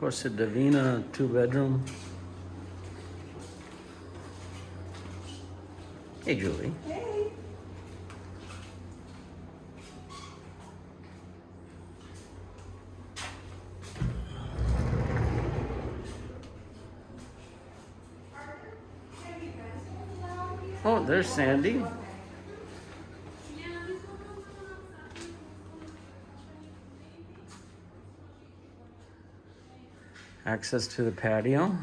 Costa Divina, two bedroom. Hey, Julie. Hey. Oh, there's Sandy. Access to the patio.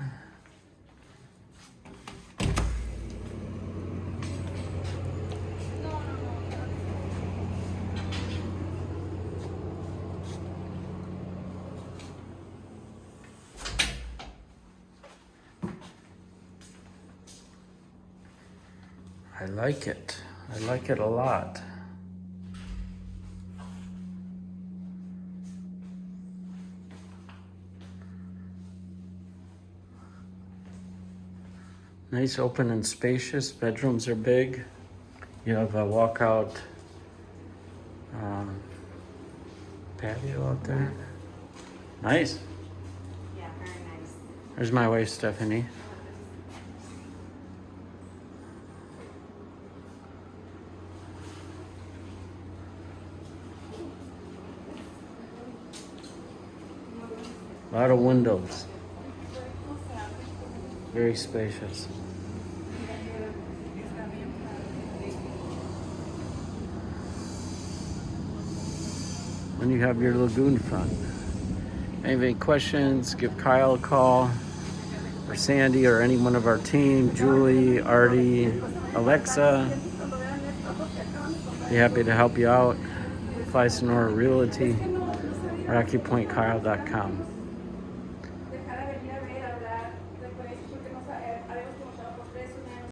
I like it. I like it a lot. Nice, open and spacious. Bedrooms are big. You have a walkout um, patio out there. Nice. Yeah, very nice. There's my wife, Stephanie. A lot of windows. Very spacious. Then you have your lagoon front. Any questions, give Kyle a call, or Sandy, or any one of our team, Julie, Artie, Alexa. Be happy to help you out. Fly Sonora Realty, RockyPointKyle.com.